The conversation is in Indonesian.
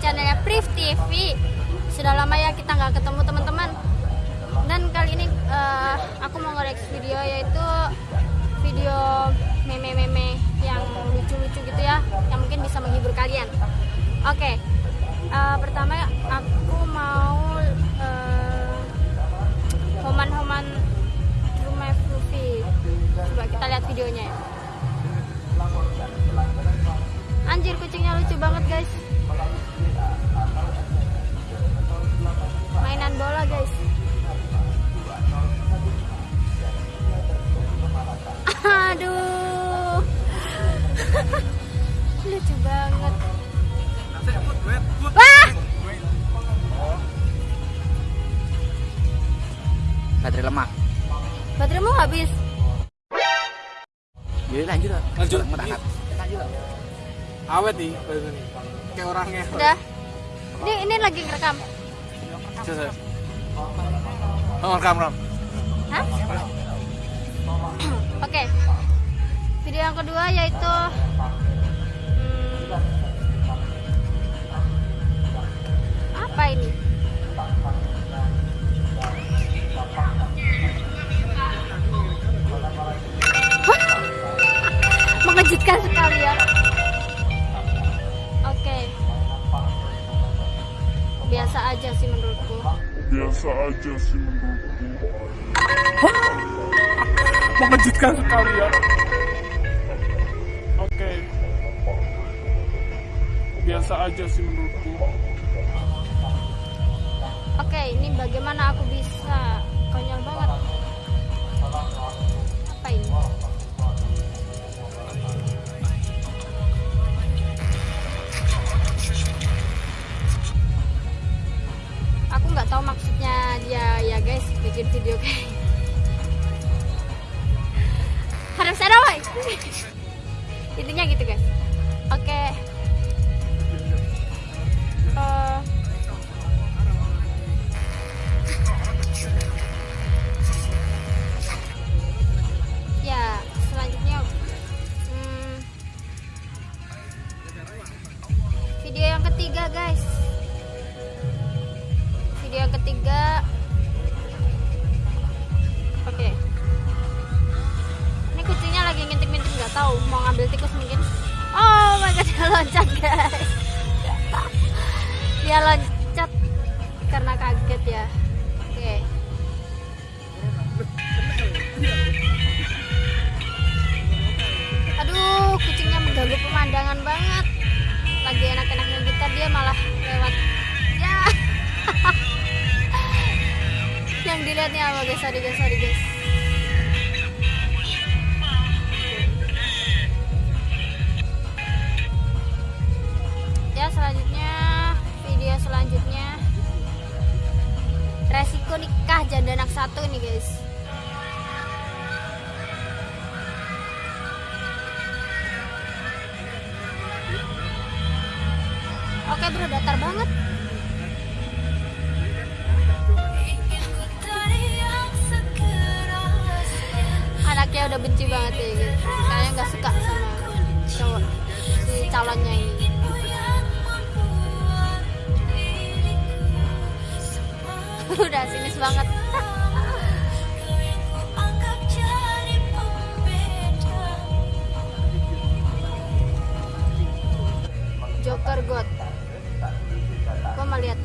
channelnya Priv TV Sudah lama ya kita nggak ketemu teman-teman. Dan kali ini uh, aku mau ngoreksi video yaitu Video meme-meme yang lucu-lucu gitu ya Yang mungkin bisa menghibur kalian. Oke okay. uh, Pertama aku mau uh, Homan-homan rumah Fluffy. Coba kita lihat videonya ya. Anjir kucingnya lucu banget guys Lucu banget Wah Baterai lemah. Bateraimu habis Jadi lanjut lah. Lanjut. Mau lah. awet nih ini kayak orangnya Udah Ini ini lagi ngerekam Coba. oh rekam rekam Hah? Oke. Video yang kedua yaitu apa ini? Hah? Mengejutkan sekali ya. Oke. Biasa aja sih menurutku. biasa aja sih menurutku mengejutkan sekali ya oke biasa aja sih menurutku Oke, ini bagaimana aku bisa konyol banget. Apa ini? Aku nggak tahu maksudnya dia ya guys bikin video kayak harus ada woy. Yang ketiga guys. Video yang ketiga. Oke. Ini kucingnya lagi ngintip-ngintip nggak tahu mau ngambil tikus mungkin. Oh my god dia loncat guys. Dia loncat karena kaget ya yang dilihatnya apa guys sorry guys sorry guys. Ya selanjutnya video selanjutnya. Resiko nikah janda anak satu nih guys. Oke bro, datar banget. Anaknya udah benci banget ya gitu. Kayaknya nggak suka sama cowok si calonnya ini. udah sinis banget. Joker God. Gua mau lihat